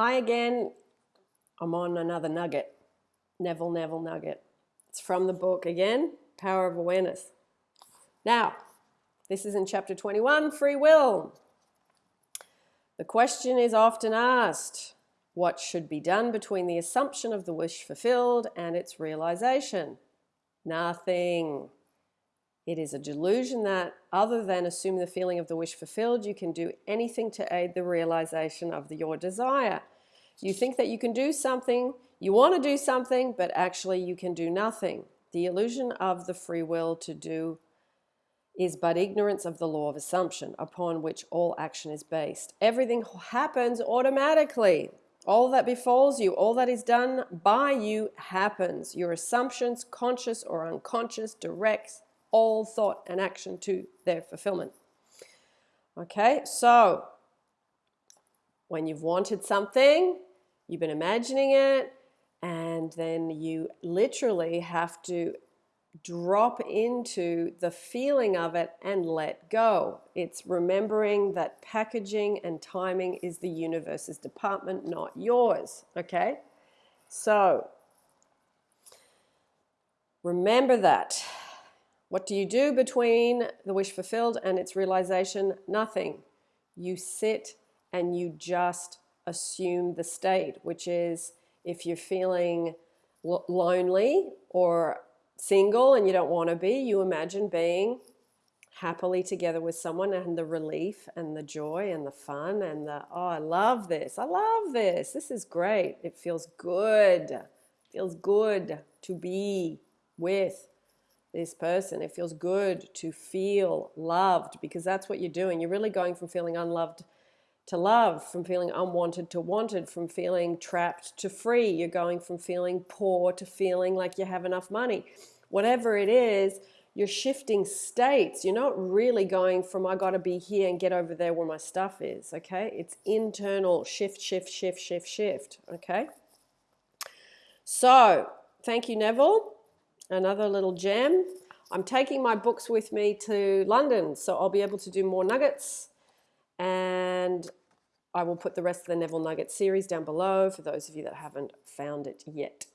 Hi again. I'm on another nugget. Neville Neville nugget. It's from the book again, Power of Awareness. Now, this is in chapter 21, Free Will. The question is often asked what should be done between the assumption of the wish fulfilled and its realization? Nothing. It is a delusion that, other than assuming the feeling of the wish fulfilled, you can do anything to aid the realization of the, your desire. You think that you can do something, you want to do something, but actually you can do nothing. The illusion of the free will to do is but ignorance of the law of assumption upon which all action is based. Everything happens automatically. All that befalls you, all that is done by you happens. Your assumptions, conscious or unconscious, directs all thought and action to their fulfillment. Okay, so when you've wanted something, you've been imagining it, and then you literally have to drop into the feeling of it and let go. It's remembering that packaging and timing is the universe's department, not yours. Okay? So, remember that. What do you do between the wish fulfilled and its realization? Nothing. You sit and you just assume the state, which is if you're feeling lonely or single and you don't want to be, you imagine being happily together with someone and the relief and the joy and the fun and the, oh, I love this. I love this. This is great. It feels good. It feels good to be with this person. It feels good to feel loved because that's what you're doing. You're really going from feeling unloved to love, from feeling unwanted to wanted, from feeling trapped to free. You're going from feeling poor to feeling like you have enough money. Whatever it is, you're shifting states. You're not really going from I got to be here and get over there where my stuff is, okay? It's internal shift, shift, shift, shift, shift, okay? So, thank you, Neville another little gem. I'm taking my books with me to London, so I'll be able to do more nuggets. And I will put the rest of the Neville Nugget series down below for those of you that haven't found it yet.